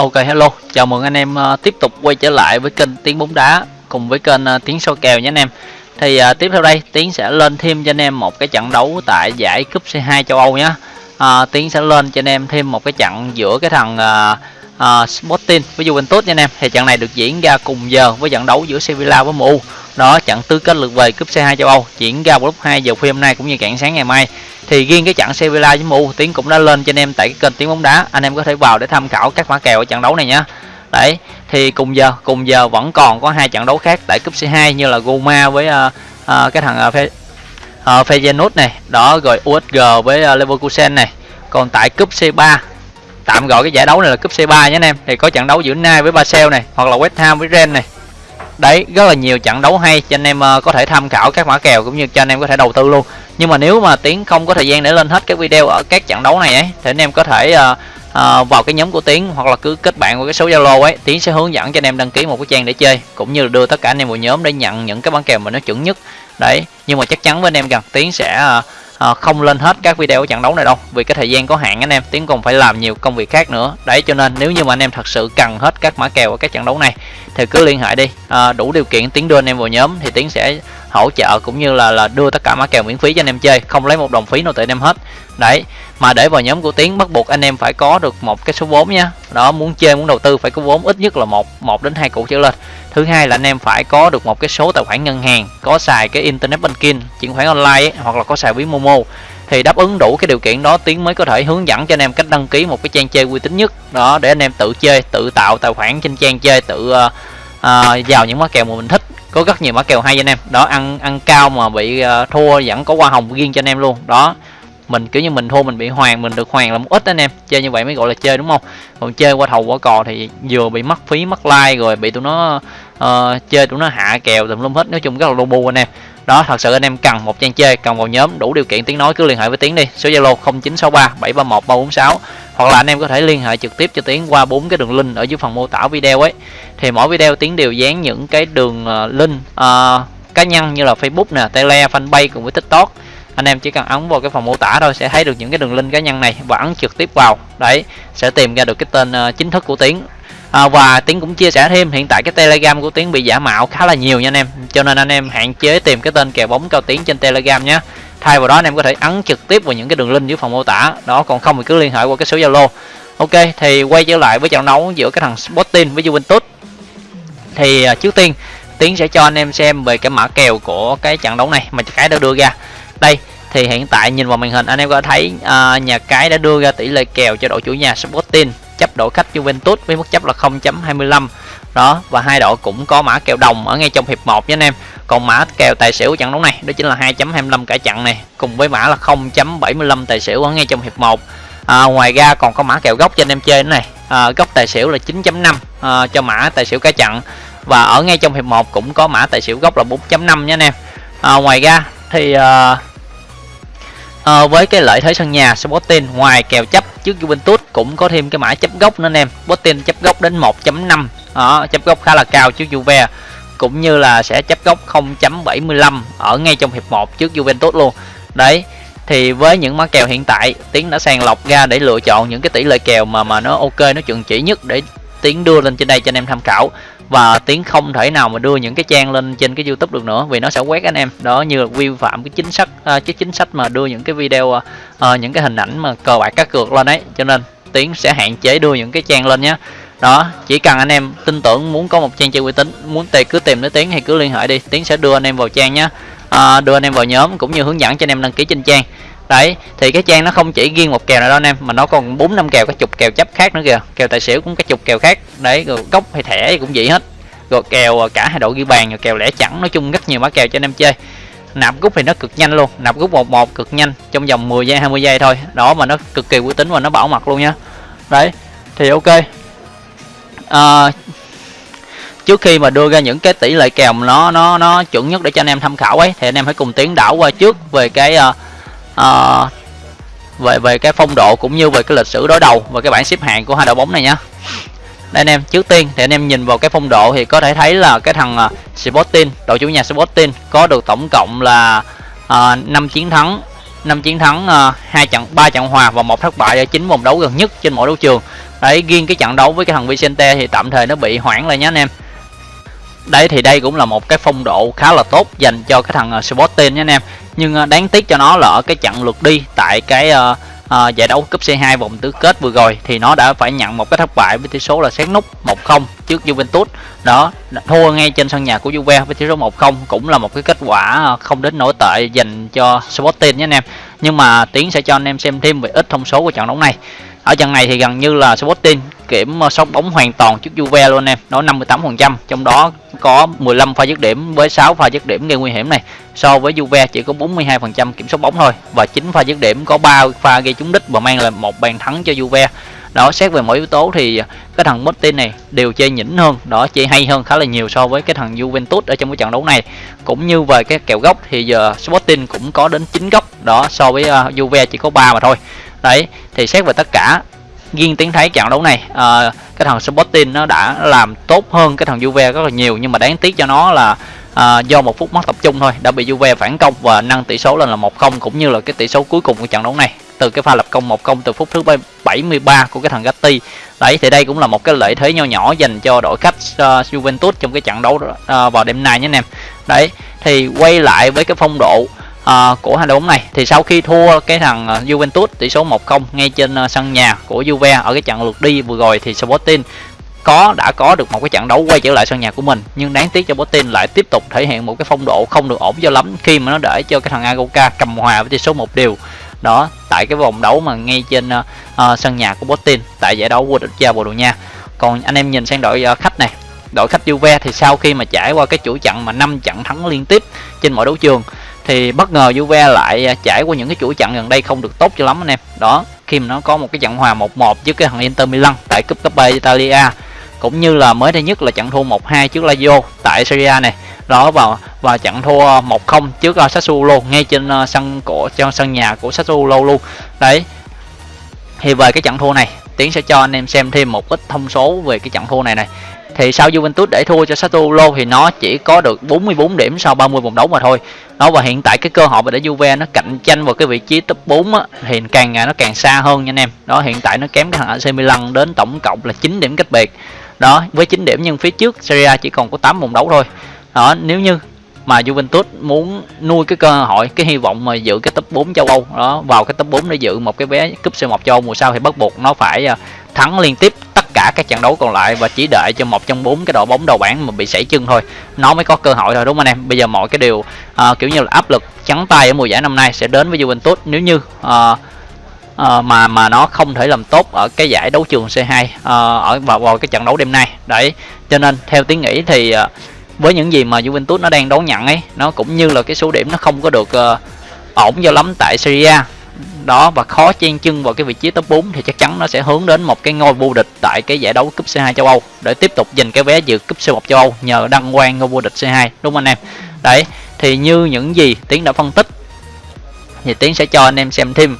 Ok hello, chào mừng anh em uh, tiếp tục quay trở lại với kênh Tiếng bóng đá cùng với kênh uh, Tiếng soi kèo nhé anh em. Thì uh, tiếp theo đây Tiến sẽ lên thêm cho anh em một cái trận đấu tại giải cúp C2 châu Âu nhé. Uh, Tiến sẽ lên cho anh em thêm một cái trận giữa cái thằng uh, uh, Sporting với Juventus nha anh em. Thì trận này được diễn ra cùng giờ với trận đấu giữa Sevilla với MU. Đó trận tứ kết lượt về cúp C2 châu Âu diễn ra vào lúc 2 giờ khuya hôm nay cũng như cạn sáng ngày mai thì riêng cái trận Sevilla với MU Tiến cũng đã lên cho anh em tại cái kênh Tiến bóng đá. Anh em có thể vào để tham khảo các mã kèo ở trận đấu này nhé đấy thì cùng giờ cùng giờ vẫn còn có hai trận đấu khác tại cúp C2 như là Roma với uh, uh, cái thằng uh, Fe, uh, Feyenoord này đó rồi USG với uh, Leverkusen này. Còn tại cúp C3 tạm gọi cái giải đấu này là cúp C3 nhé anh em. Thì có trận đấu giữa Nai với Basel này hoặc là West Ham với Rennes này đấy rất là nhiều trận đấu hay cho anh em ờ, có thể tham khảo các mã kèo cũng như cho anh em có thể đầu tư luôn. Nhưng mà nếu mà tiến không có thời gian để lên hết các video ở các trận đấu này ấy thì anh em có thể uh, uh, vào cái nhóm của tiến hoặc là cứ kết bạn qua cái số zalo ấy. Tiến sẽ hướng dẫn cho anh em đăng ký một cái trang để chơi cũng như là đưa tất cả anh em vào nhóm để nhận những cái bán kèo mà nó chuẩn nhất. Đấy nhưng mà chắc chắn với anh em rằng tiến sẽ uh, à, không lên hết các video của trận đấu này đâu vì cái thời gian có hạn anh em tiến còn phải làm nhiều công việc khác nữa. Đấy cho nên nếu như mà anh em thật sự cần hết các mã kèo ở các trận đấu này thì cứ liên hệ đi. À, đủ điều kiện tiến đưa anh em vào nhóm thì tiến sẽ hỗ trợ cũng như là là đưa tất cả mã kèo miễn phí cho anh em chơi. Không lấy một đồng phí nào từ anh em hết. Đấy mà để vào nhóm của tiến bắt buộc anh em phải có được một cái số vốn nha. Đó muốn chơi muốn đầu tư phải có vốn ít nhất là một một đến hai củ trở lên. Thứ hai là anh em phải có được một cái số tài khoản ngân hàng có xài cái internet banking chuyển khoản online ấy, hoặc là có xài ví momo. Thì đáp ứng đủ cái điều kiện đó tiến mới có thể hướng dẫn cho anh em cách đăng ký một cái trang chơi uy tín nhất. Đó để anh em tự chơi tự tạo tài khoản trên trang chơi tự uh, uh, vào những mã kèo mà mình thích có rất nhiều mã kèo hay anh em. Đó ăn ăn cao mà bị uh, thua vẫn có hoa hồng riêng cho anh em luôn. Đó mình kiểu như mình thua mình bị hoàng mình được hoàng là một ít anh em. Chơi như vậy mới gọi là chơi đúng không? Còn chơi qua thầu qua cò thì vừa bị mất phí mất like rồi bị tụi nó uh, chơi tụi nó hạ kèo tùm lum hết. Nói chung rất là lu bu anh em. Đó thật sự anh em cần một trang chơi cần vào nhóm đủ điều kiện tiếng nói cứ liên hệ với tiến đi. Số zalo 0963 731 346 hoặc là anh em có thể liên hệ trực tiếp cho tiến qua bốn cái đường link ở dưới phần mô tả video ấy. Thì mỗi video tiến đều dán những cái đường ờ, link uh, cá nhân như là facebook nè tele fanpage cùng với tiktok. Anh em chỉ cần ấn vào cái phần mô tả thôi sẽ thấy được những cái đường link cá nhân này và ấn trực tiếp vào. Đấy sẽ tìm ra được cái tên uh, chính thức của tiến. À, và tiến cũng chia sẻ thêm hiện tại cái telegram của tiến bị giả mạo khá là nhiều nha anh em. Cho nên anh em hạn chế tìm cái tên kèo bóng cao tiến trên telegram nhé thay vào đó anh em có thể ấn trực tiếp vào những cái đường link dưới phần mô tả. Đó còn không thì cứ liên hệ qua cái số zalo. Ok thì quay trở lại với trận đấu giữa cái thằng sporting với juventus. Thì à, trước tiên tiến sẽ cho anh em xem về cái mã kèo của cái trận đấu này mà cái đã đưa ra. Đây thì hiện tại nhìn vào màn hình anh em có thấy à, nhà cái đã đưa ra tỷ lệ kèo cho đội chủ nhà Sporting chấp đội khách Juventus với mức chấp là 0.25 đó và hai đội cũng có mã kèo đồng ở ngay trong hiệp 1 nha anh em còn mã kèo tài xỉu trận đấu này đó chính là 2.25 cả trận này cùng với mã là 0.75 tài xỉu ở ngay trong hiệp 1 à, ngoài ra còn có mã kèo gốc cho anh em chơi này. À, gốc tài xỉu là 9.5 à, cho mã tài xỉu cả trận. Và ở ngay trong hiệp 1 cũng có mã tài xỉu gốc là 4.5 nha anh em. À, ngoài ra thì à, à, với cái lợi thế sân nhà Sporting ngoài kèo chấp trước Juventus cũng có thêm cái mã chấp gốc nữa anh em. Sporting chấp gốc đến 1.5 à, chấp gốc khá là cao trước Juve cũng như là sẽ chấp góc 0.75 ở ngay trong hiệp 1 trước Juventus luôn. Đấy thì với những mã kèo hiện tại tiến đã sàng lọc ra để lựa chọn những cái tỷ lệ kèo mà mà nó ok nó chuẩn chỉ nhất để tiến đưa lên trên đây cho anh em tham khảo. Và tiến không thể nào mà đưa những cái trang lên trên cái youtube được nữa vì nó sẽ quét anh em. Đó như là vi phạm cái chính sách à, cái chính sách mà đưa những cái video à, à những cái hình ảnh mà cờ bạc cá cược lên đấy cho nên tiến sẽ hạn chế đưa những cái trang lên nhé đó chỉ cần anh em tin tưởng muốn có một trang chơi uy tín muốn tề cứ tìm đến tiến hay cứ liên hệ đi tiến sẽ đưa anh em vào trang nhé à, đưa anh em vào nhóm cũng như hướng dẫn cho anh em đăng ký trên trang. Đấy thì cái trang nó không chỉ riêng một kèo nào đâu anh em mà nó còn bốn năm kèo cái chục kèo chấp khác nữa kìa. Kèo tài xỉu cũng cái chục kèo khác. Đấy rồi cốc hay thẻ cũng vậy hết. Rồi kèo à, cả hai đội ghi bàn rồi kèo lẻ chẳng nói chung rất nhiều mã kèo cho anh em chơi. Nạp rút thì nó cực nhanh luôn nạp rút một một cực nhanh trong vòng 10 giây 20 giây thôi. Đó mà nó cực kỳ uy tín và nó bảo mật luôn nha đấy thì ok à, trước khi mà đưa ra những cái tỷ lệ kèo nó nó nó chuẩn nhất để cho anh em tham khảo ấy thì anh em hãy cùng tiến đảo qua trước về cái uh, uh, về về cái phong độ cũng như về cái lịch sử đối đầu và cái bảng xếp hạng của hai đội bóng này nhá. Đây anh em trước tiên thì anh em nhìn vào cái phong độ thì có thể thấy là cái thằng uh, Sporting đội chủ nhà Sporting có được tổng cộng là uh, 5 chiến thắng 5 chiến thắng hai trận ba trận hòa và một thất bại ở chín vòng đấu gần nhất trên mỗi đấu trường đấy riêng cái trận đấu với cái thằng Vicente thì tạm thời nó bị hoãn lại nhé anh em. Đấy thì đây cũng là một cái phong độ khá là tốt dành cho cái thằng ờ, Sporting nhé anh em. Nhưng ờ, đáng tiếc cho nó là ở cái trận lượt đi tại cái uh, uh, giải đấu cúp C2 vòng tứ kết vừa rồi thì nó đã phải nhận một cái thất bại với tỷ số là xét nút 1-0 trước Juventus. Đó thua ngay trên sân nhà của Juve với tỷ số 1-0 cũng là một cái kết quả không đến nổi tệ dành cho Sporting nhé anh em. Nhưng mà Tiến sẽ cho anh em xem thêm về ít thông số của trận đấu này ở trận này thì gần như là Sporting kiểm ờ, sóc bóng hoàn toàn trước Juve luôn em. Nó 58% trong đó có 15 pha dứt điểm với 6 pha dứt điểm gây nguy hiểm này. So với Juve chỉ có 42% kiểm soát bóng thôi và 9 pha dứt điểm có 3 pha gây trúng đích và mang lại một bàn thắng cho Juve đó xét về mỗi yếu tố thì cái thằng Martin này đều chơi nhỉnh hơn. Đó chơi hay hơn khá là nhiều so với cái thằng Juventus ở trong cái trận đấu này. Cũng như về cái kèo góc thì giờ Sporting cũng có đến 9 góc. Đó so với uh, Juve chỉ có 3 mà thôi. Đấy thì xét về tất cả riêng tiếng thấy trận đấu này uh, cái thằng Sporting nó đã làm tốt hơn cái thằng Juve rất là nhiều. Nhưng mà đáng tiếc cho nó là à, do một phút mất tập trung thôi đã bị Juve phản công và nâng tỷ số lên là 1-0 cũng như là cái tỷ số cuối cùng của trận đấu này từ cái pha lập công 1-0 từ phút thứ 73 của cái thằng Gatti. Đấy thì đây cũng là một cái lợi thế nho nhỏ dành cho đội khách uh, Juventus trong cái trận đấu uh, vào đêm nay nhé anh em. Đấy thì quay lại với cái phong độ uh, của hai đội bóng này. Thì sau khi thua cái thằng Juventus tỷ số 1-0 ngay trên uh, sân nhà của Juve ở cái trận lượt đi vừa rồi thì Sporting có đã có được một cái trận đấu quay trở lại sân nhà của mình. Nhưng đáng tiếc cho Sporting lại tiếp tục thể hiện một cái phong độ không được ổn cho lắm khi mà nó để cho cái thằng Agoka cầm hòa với tỷ số một điều đó tại cái vòng đấu mà ngay trên uh, uh, sân nhà của Botin tại giải đấu vô địch gia Bồ Đào Nha. Còn anh em nhìn sang đội uh, khách này đội khách Juve thì sau khi mà trải qua cái chuỗi trận mà 5 trận thắng liên tiếp trên mọi đấu trường thì bất ngờ Juve lại trải qua những cái chuỗi trận gần đây không được tốt cho lắm anh em. Đó khi mà nó có một cái trận hòa 1-1 với cái thằng Inter Milan tại cúp Coppa Italia cũng như là mới đây nhất là trận thua 1-2 trước Lazio tại Serie A này. Đó vào và trận thua 1-0 trước uh, Sassuolo ngay trên uh, sân của trong sân nhà của Sassuolo luôn. Đấy. Thì về cái trận thua này Tiến sẽ cho anh em xem thêm một ít thông số về cái trận thua này này. Thì sau Juventus để thua cho Sassuolo thì nó chỉ có được 44 điểm sau 30 vòng đấu mà thôi. Đó và hiện tại cái cơ hội mà để Juve nó cạnh tranh vào cái vị trí top 4 á, thì càng ngày nó càng xa hơn nha anh em. Đó hiện tại nó kém cái thằng AC Milan đến tổng cộng là 9 điểm cách biệt. Đó với 9 điểm nhưng phía trước Serie A chỉ còn có 8 vòng đấu thôi. Đó nếu như mà Juventus muốn nuôi cái cơ hội cái hy vọng mà giữ cái top 4 châu Âu. Đó vào cái top 4 để giữ một cái vé cúp C1 châu Âu. Mùa sau thì bắt buộc nó phải à, thắng liên tiếp tất cả các trận đấu còn lại và chỉ đợi cho một trong bốn cái đội bóng đầu bảng mà bị sảy chân thôi. Nó mới có cơ hội thôi đúng không anh em? Bây giờ mọi cái điều uh, kiểu như là áp lực trắng tay ở mùa giải năm nay sẽ đến với Juventus. Nếu như uh, uh, mà mà nó không thể làm tốt ở cái giải đấu trường C2 uh, ở vào, vào cái trận đấu đêm nay. Đấy cho nên theo tiếng nghĩ thì uh, với những gì mà Juventus nó đang đón nhận ấy nó cũng như là cái số điểm nó không có được uh, ổn cho lắm tại Serie A. Đó và khó chen chân vào cái vị trí top 4 thì chắc chắn nó sẽ hướng đến một cái ngôi vô địch tại cái giải đấu cúp C2 châu Âu. Để tiếp tục giành cái vé dự cúp C1 châu Âu nhờ đăng quang ngôi vô địch C2 đúng không anh em? Đấy thì như những gì tiến đã phân tích thì tiến sẽ cho anh em xem thêm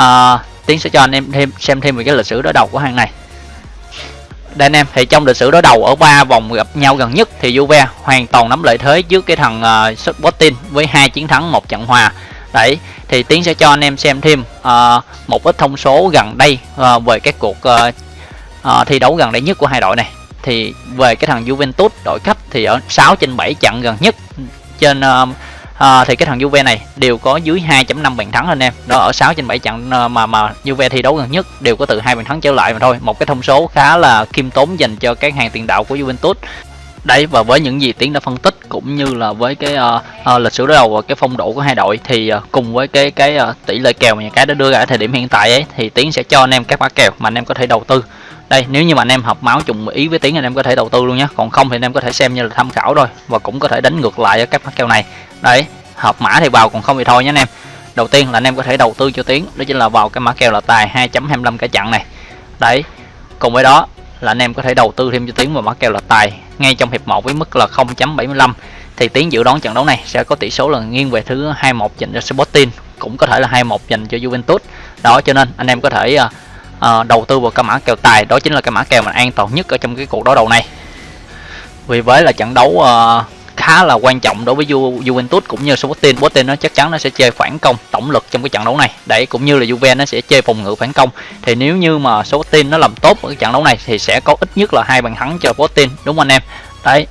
uh, tiến sẽ cho anh em thêm xem thêm về cái lịch sử đối đầu của hàng này đây anh em thì trong lịch sử đối đầu ở ba vòng gặp nhau gần nhất thì Juve hoàn toàn nắm lợi thế trước cái thằng uh, Sporting với hai chiến thắng một trận hòa. Đấy thì tiến sẽ cho anh em xem thêm uh, một ít thông số gần đây uh, về các cuộc uh, uh, thi đấu gần đây nhất của hai đội này. Thì về cái thằng Juventus đội khách thì ở 6 trên 7 trận gần nhất trên uh, à, thì cái thằng Juve này đều có dưới 2.5 bàn thắng anh em. Đó ở 6 trên 7 trận ờ, mà mà Juve thi đấu gần nhất đều có từ hai bàn thắng trở lại mà thôi. Một cái thông số khá là khiêm tốn dành cho các hàng tiền đạo của Juventus. Đấy và với những gì tiến đã phân tích cũng như là với cái uh, uh, lịch sử đối đầu và cái phong độ của hai đội thì uh, cùng với cái cái uh, tỷ lệ kèo mà nhà cái đã đưa ra ở thời điểm hiện tại ấy thì tiến sẽ cho anh em các mã kèo mà anh em có thể đầu tư đây, nếu như mà anh em học máu trùng ý với tiến anh em có thể đầu tư luôn nhé còn không thì anh em có thể xem như là tham khảo thôi và cũng có thể đánh ngược lại ở các mã kèo này. Đấy, hợp mã thì vào còn không thì thôi nhé anh em. Đầu tiên là anh em có thể đầu tư cho tiến đó chính là vào cái mã kèo là tài 2.25 cả chặn này. Đấy, cùng với đó là anh em có thể đầu tư thêm cho tiến vào mã kèo là tài ngay trong hiệp 1 với mức là 0.75 thì tiến dự đoán trận đấu này sẽ có tỷ số là nghiêng về thứ 21 dành cho Sporting, cũng có thể là 21 dành cho Juventus. Đó, cho nên anh em có thể à, uh, đầu tư vào cái mã kèo tài đó chính là cái mã kèo mà an toàn nhất ở trong cái cuộc đối đầu này. Vì với là trận đấu uh, khá là quan trọng đối với Ju Juventus cũng như Sporting. Sporting nó chắc chắn nó sẽ chơi phản công tổng lực trong cái trận đấu này. Đấy cũng như là Juve nó sẽ chơi phòng ngự phản công. Thì nếu như mà Sporting nó làm tốt ở cái trận đấu này thì sẽ có ít nhất là hai bàn thắng cho Sporting đúng không anh em? Đấy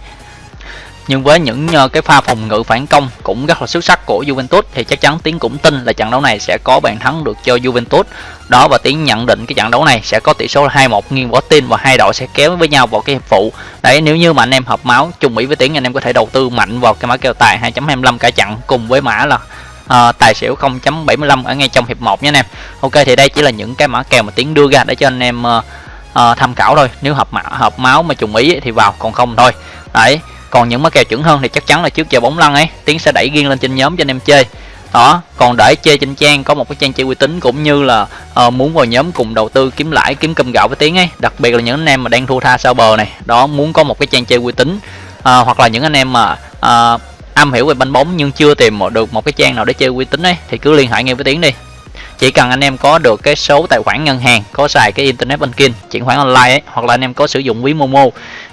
nhưng với những uh, cái pha phòng ngự phản công cũng rất là xuất sắc của Juventus thì chắc chắn Tiến cũng tin là trận đấu này sẽ có bàn thắng được cho Juventus. Đó và Tiến nhận định cái trận đấu này sẽ có tỷ số là 2-1 nghiêng võ tin và hai đội sẽ kéo với nhau vào cái hiệp phụ. Đấy nếu như mà anh em hợp máu chung ý với Tiến anh em có thể đầu tư mạnh vào cái mã kèo tài 2.25 cả trận cùng với mã là uh, tài xỉu 0.75 ở ngay trong hiệp 1 nha anh em. Ok thì đây chỉ là những cái mã kèo mà Tiến đưa ra để cho anh em uh, uh, tham khảo thôi. Nếu hợp mã hợp máu mà trùng ý thì vào còn không thôi. Đấy còn những mã kèo chuẩn hơn thì chắc chắn là trước giờ bóng lăn ấy tiến sẽ đẩy riêng lên trên nhóm cho anh em chơi. Đó còn để chơi trên trang có một cái trang chơi uy tín cũng như là uh, muốn vào nhóm cùng đầu tư kiếm lãi kiếm cơm gạo với tiếng ấy. Đặc biệt là những anh em mà đang thua tha sau bờ này. Đó muốn có một cái trang chơi uy tín uh, hoặc là những anh em mà uh, am hiểu về banh bóng nhưng chưa tìm được một cái trang nào để chơi uy tín ấy thì cứ liên hệ ngay với tiếng đi chỉ cần anh em có được cái số tài khoản ngân hàng có xài cái internet banking chuyển khoản online ấy, hoặc là anh em có sử dụng ví momo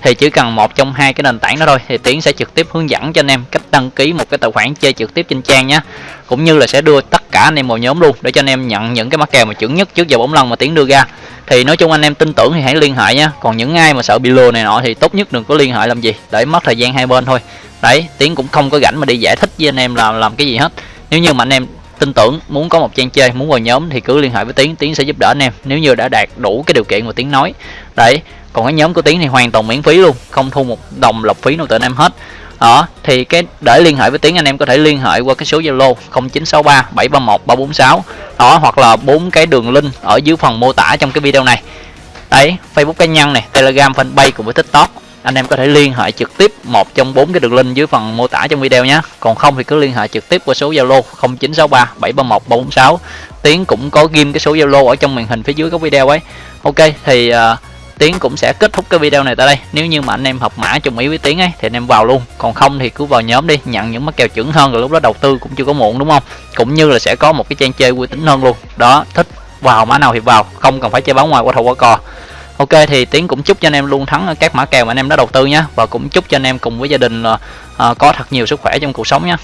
thì chỉ cần một trong hai cái nền tảng đó thôi thì tiến sẽ trực tiếp hướng dẫn cho anh em cách đăng ký một cái tài khoản chơi trực tiếp trên trang nhé cũng như là sẽ đưa tất cả anh em vào nhóm luôn để cho anh em nhận những cái mắc kèo mà chuẩn nhất trước giờ bóng lần mà tiến đưa ra. Thì nói chung anh em tin tưởng thì hãy liên hệ nhé còn những ai mà sợ bị lừa này nọ thì tốt nhất đừng có liên hệ làm gì để mất thời gian hai bên thôi. Đấy tiến cũng không có rảnh mà đi giải thích với anh em làm làm cái gì hết. Nếu như mà anh em tin tưởng muốn có một trang chơi, muốn vào nhóm thì cứ liên hệ với tiến tiến sẽ giúp đỡ anh em. Nếu như đã đạt đủ cái điều kiện mà tiến nói. Đấy, còn cái nhóm của tiến thì hoàn toàn miễn phí luôn, không thu một đồng lọc phí nào từ anh em hết. Đó, thì cái, để liên hệ với tiến, anh em có thể liên hệ qua cái số zalo 0963 731 346 đó, hoặc là bốn cái đường link ở dưới phần mô tả trong cái video này. Đấy, facebook cá nhân này, telegram, fanpage cùng với tiktok anh em có thể liên hệ trực tiếp một trong bốn cái đường link dưới phần mô tả trong video nhé. Còn không thì cứ liên hệ trực tiếp qua số zalo 0963 731 346 tiến cũng có ghim cái số zalo ở trong màn hình phía dưới các video ấy. Ok thì uh, tiến cũng sẽ kết thúc cái video này tại đây. Nếu như mà anh em học mã trùng ý với tiến ấy thì anh em vào luôn. Còn không thì cứ vào nhóm đi nhận những mắc kèo chuẩn hơn rồi lúc đó đầu tư cũng chưa có muộn đúng không? Cũng như là sẽ có một cái trang chơi uy tín hơn luôn. Đó thích vào mã nào thì vào không cần phải chơi báo ngoài qua thầu qua cò. Ok thì Tiến cũng chúc cho anh em luôn thắng các mã kèo mà anh em đã đầu tư nhé. Và cũng chúc cho anh em cùng với gia đình uh, có thật nhiều sức khỏe trong cuộc sống nhé.